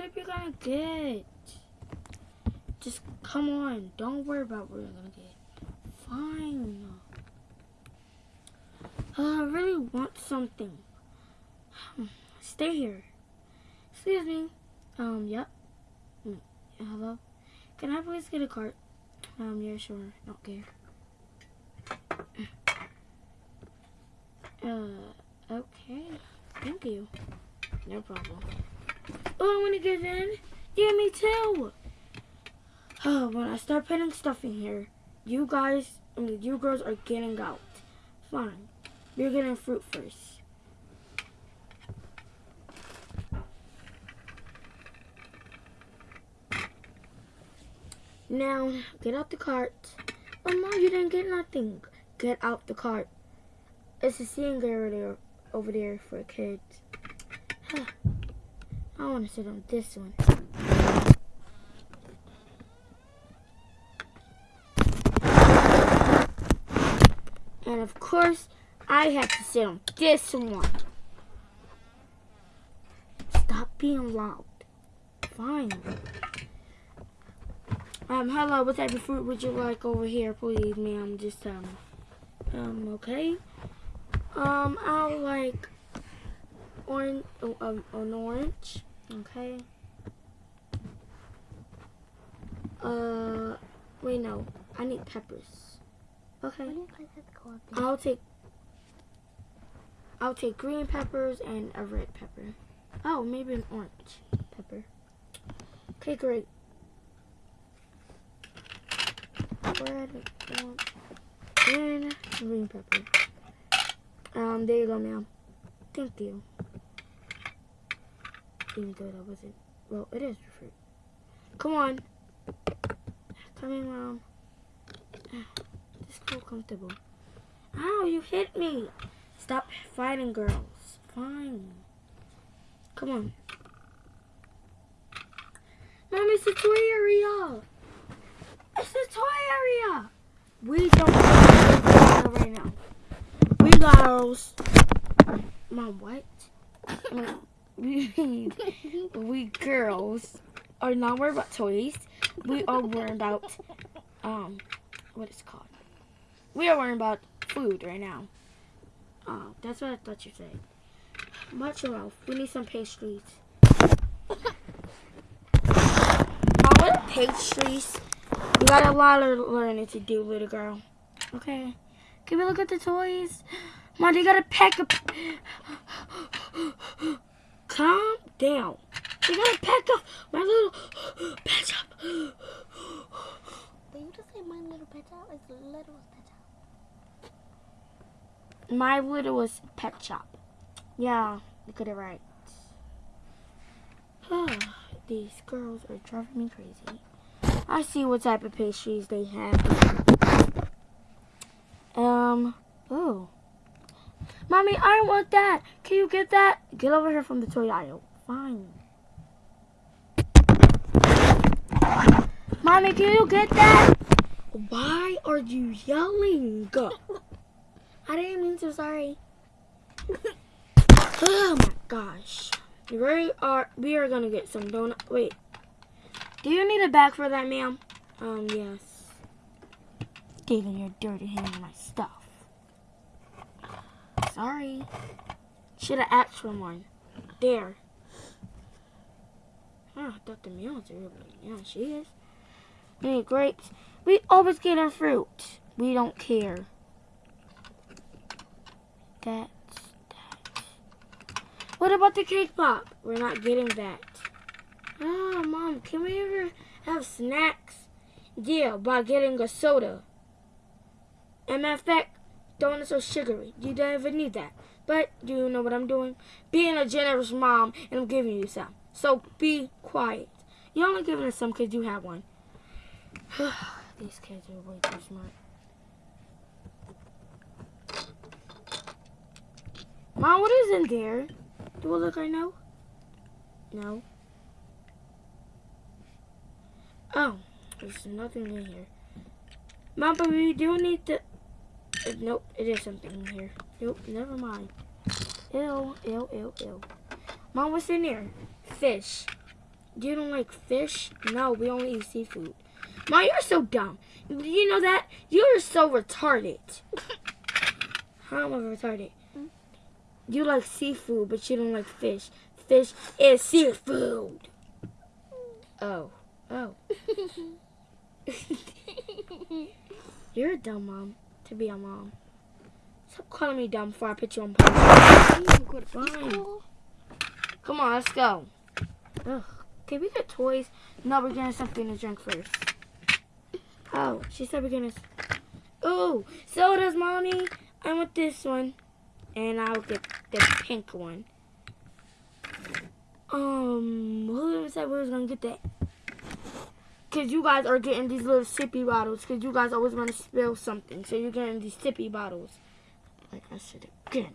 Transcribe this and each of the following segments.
what are we gonna get? Just come on. Don't worry about what we're gonna get. Fine. Uh, I really want something. Stay here. Excuse me. Um, yep. Mm, Hello? Can I please get a cart? Um, yeah, sure. Don't care. Uh, okay. Thank you. No problem. Oh, I want to get in. Yeah, me too. Oh, when I start putting stuff in here, you guys, I mean, you girls are getting out. Fine. You're getting fruit first. Now, get out the cart. Oh, no, you didn't get nothing. Get out the cart. It's a seeing area over there for kids. I want to sit on this one. And of course, I have to sit on this one. Stop being loud. Fine. Um, hello, what type of fruit would you like over here, please, ma'am? Just, um, um, okay. Um, I'll like orange, oh, um, an orange, okay. Uh, wait, no, I need peppers. Okay. I'll take, I'll take green peppers and a red pepper. Oh, maybe an orange pepper. Okay, great. red, orange, and green pepper. Um, there you go, ma'am. Thank you. Even though that wasn't, well, it is fruit. Come on. Come in, mom. Just feel comfortable. Ow, you hit me. Stop fighting, girls. Fine. Come on. Mom, it's a toy area. It's the toy area. We don't right now. We girls. Mom, what? we girls are not worried about toys. We are worried about um, what is called. We are worried about food right now. Oh, that's what I thought you said. Your mouth. We need some pastries. Mom, what pastries? You got a lot of learning to do, little girl. Okay. Can we look at the toys? Mom, you got a pack of... Calm down. You got a pack of my little pet shop. Did you just say my little pet shop? It's little pet shop. My littlest pet shop. Yeah, you got it right. These girls are driving me crazy. I see what type of pastries they have. Um, oh. Mommy, I don't want that. Can you get that? Get over here from the toy aisle. Fine. Mommy, can you get that? Why are you yelling? I didn't mean to, sorry. oh my gosh. We are, we are gonna get some donut. Wait, do you need a bag for that, ma'am? Um, yes. Giving your dirty hand my stuff. Sorry. Should have asked for one. There. Oh, I thought the meal was really Yeah, she is. Need grapes. We always get our fruit. We don't care. That's that. What about the cake pop? We're not getting that. Oh, Mom, can we ever have snacks? Yeah, by getting a soda. And donuts are sugary. You don't even need that. But do you know what I'm doing? Being a generous mom, and I'm giving you some. So be quiet. You're only giving us some because you have one. These kids are way too smart. Mom, what is in there? Do I look I know? No. Oh, there's nothing in here. Mom, but we do need to... Uh, nope, it is something in here. Nope, never mind. Ew, ew, ew, ew. Mom, what's in here? Fish. You don't like fish? No, we only eat seafood. Mom, you're so dumb. You know that? You're so retarded. How am I retarded? You like seafood, but you don't like fish. Fish is seafood. Oh. Oh. You're a dumb mom to be a mom. Stop calling me dumb before I put you on pause. Fine. Come on, let's go. Ugh. Can we get toys? No, we're getting something to drink first. Oh, she said we're gonna. Ooh, sodas, mommy. I want this one, and I'll get the pink one. Um, who said we was gonna get that? Cause you guys are getting these little sippy bottles. Cause you guys always want to spill something, so you're getting these sippy bottles. Like I said again.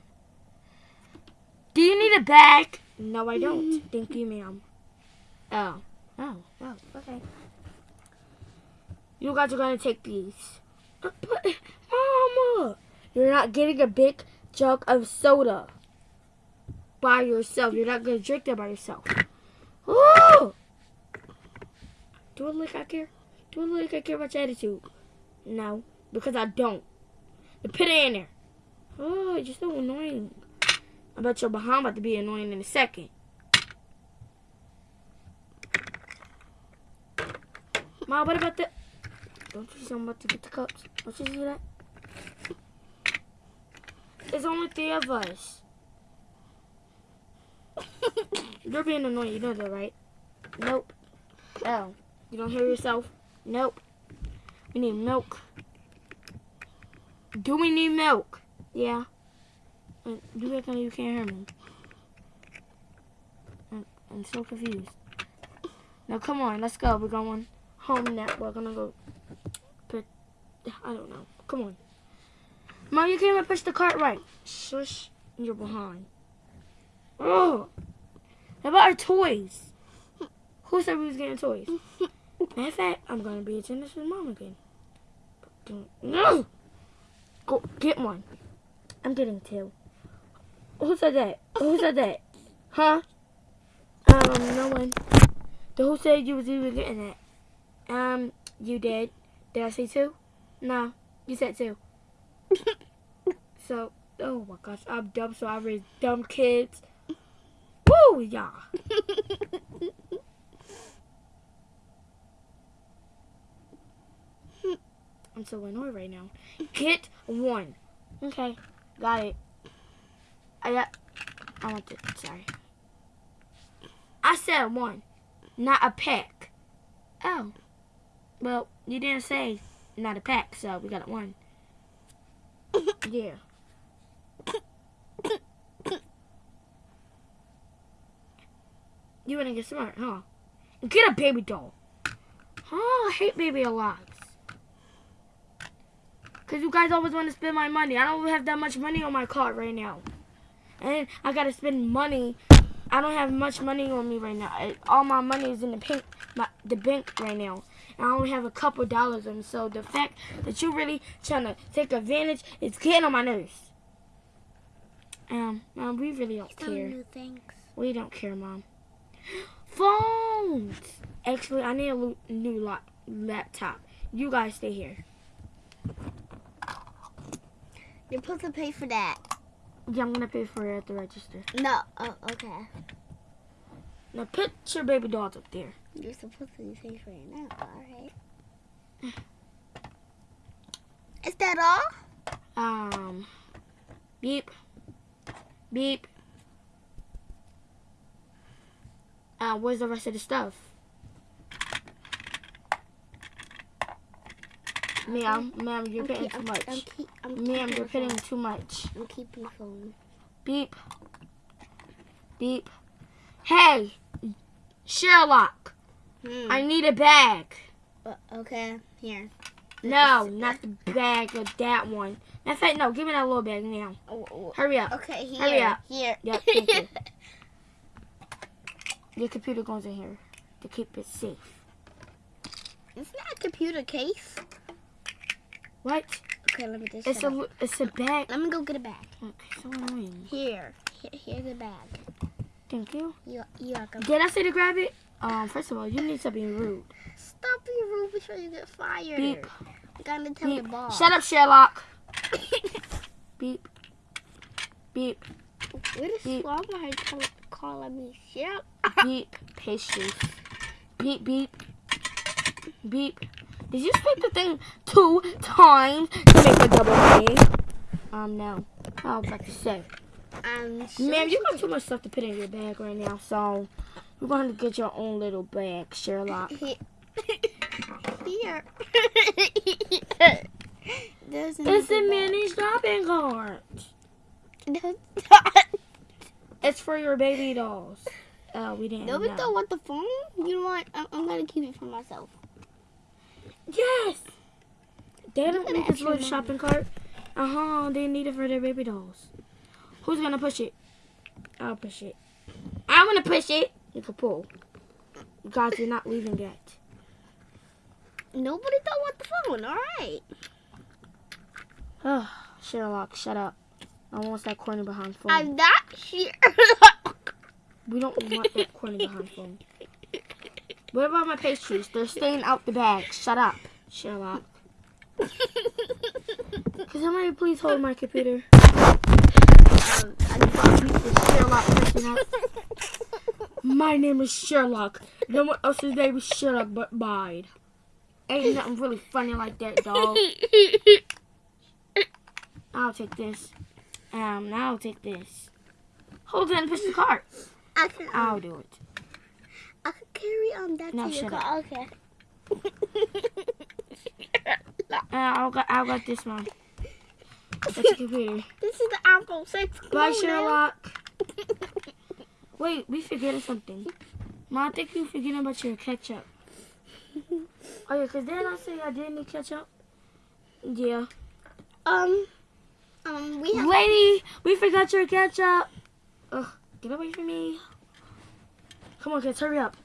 Do you need a bag? No, I don't. Thank you, ma'am. Oh. Oh. Oh. Okay. You guys are gonna take these. But, Mama, you're not getting a big jug of soda by yourself. You're not gonna drink that by yourself. Oh! Do I look like I care. Do I look like I care about your attitude. No, because I don't. Now put it in there. Oh, you're so annoying. I bet your behind about to be annoying in a second. Mom, what about the... Don't you see I'm about to get the cups? Don't you see that? There's only three of us. You're being annoying, you know that, right? Nope. Oh. You don't hear yourself? Nope. We need milk. Do we need milk? Yeah. Do You reckon you can't hear me? I'm, I'm so confused. Now come on, let's go. We're going home now. We're gonna go put I don't know. Come on. Mom, you can't even push the cart right. Shush, you're behind. Oh. How about our toys? Who said we was getting toys? Matter of fact, I'm gonna be a with mom again. No! Go get one. I'm getting two. Who said that? Who said that? Huh? Um, no one. The who said you was even getting that? Um, you did. Did I say two? No, you said two. so, oh my gosh, I'm dumb, so I raise dumb kids. Woo, yeah. I'm so annoyed right now. Get one. Okay, got it. I got. I want it. Sorry. I said one, not a pack. Oh. Well, you didn't say not a pack, so we got one. yeah. You wanna get smart, huh? Get a baby doll. Oh, I hate baby alives. Cause you guys always want to spend my money. I don't have that much money on my card right now, and I gotta spend money. I don't have much money on me right now. I, all my money is in the bank, my, the bank right now, and I only have a couple dollars on. me. So the fact that you're really trying to take advantage is getting on my nerves. Um, mom, we really don't Some care. new things. We don't care, mom. Phones. Actually, I need a new laptop. You guys stay here. You're supposed to pay for that. Yeah, I'm gonna pay for it at the register. No. Oh, okay. Now put your baby dolls up there. You're supposed to pay for it now. All right. Is that all? Um, beep, beep. Uh, where's the rest of the stuff? Ma'am, ma'am, you're keep- too much. I'm, keep, I'm Ma'am, you're phone. too much. I'm keeping phone. Beep. Beep. Hey, Sherlock, Hmm. I need a bag. Uh, okay. Here. No, not the bag of that one. In fact, no, give me that little bag now. Oh, oh, Hurry up. Okay. Here. Hurry up. Here. Yep, thank you. Your computer goes in here to keep it safe. It's not that a computer case. What? Okay, let me just. It's a it's a bag. Let me go get a bag. Okay, so annoying. Here. Here here's a bag. Thank you. You you welcome. Did I say to grab it? Um, first of all, you need to be rude. Stop being rude before you get fired. Beep. You gotta tell Beep. your boss. Shut up, Sherlock. Beep. Beep. What is Beep. wrong with her call, calling me shit? Beep. Patience. Beep, beep. Beep. Did you speak the thing two times to make a double meaning? Um, no. I was about to say. Um, Ma'am, you got too much stuff to put in your bag right now, so you're going to get your own little bag, Sherlock. Here. There's It's a mini shopping cart. bag. It's for your baby dolls. Oh, we didn't No, we don't want the phone. You know what? I'm, I'm gonna keep it for myself. Yes. They don't need this little shopping cart. Uh huh. They need it for their baby dolls. Who's gonna push it? I'll push it. I'm gonna push it. You can pull. Guys, you're not leaving yet. Nobody don't want the phone. All right. Oh, Sherlock, shut up. I want that corner behind phone. I'm not here. We don't want that corner behind phone. What about my pastries? They're staying out the bag. Shut up, Sherlock. Can somebody please hold my computer? Um, I want to beat this Sherlock person up. My name is Sherlock. No one else's name is Sherlock but mine. Ain't nothing really funny like that, dog. I'll take this. Um, now I'll take this. Hold it and push the cart. I'll do it. I can carry on that No, shut car. Okay. Uh, I'll got, I'll got this one. That's your computer. This is the Apple 6. Come Bye. Sherlock. Wait, we forgetting something. Mom, I think you forgetting about your ketchup. Oh yeah, cause didn't I say I didn't need ketchup? Yeah. Um, um, we have. Lady, we forgot your ketchup. Ugh, get away from me. Come on, kids, hurry up.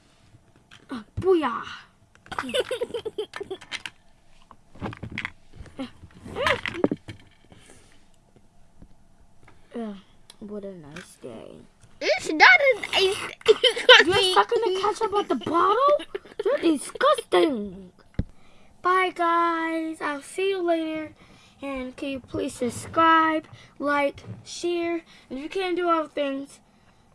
Uh, booyah. Ugh, what a nice day. it's not an ice. You're sucking the ketchup out the bottle? You're disgusting. Bye, guys. I'll see you later. And can you please subscribe, like, share, and if you can't do all things,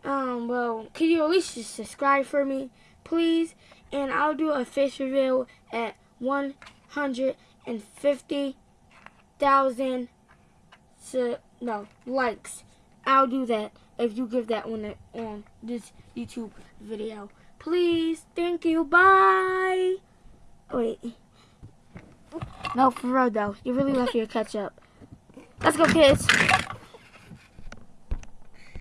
um, well, can you at least just subscribe for me, please? And I'll do a face reveal at 150,000, so, no, likes. I'll do that if you give that one on this YouTube video. Please, thank you, bye. Wait. No, for real though. You really left your ketchup. Let's go, kids.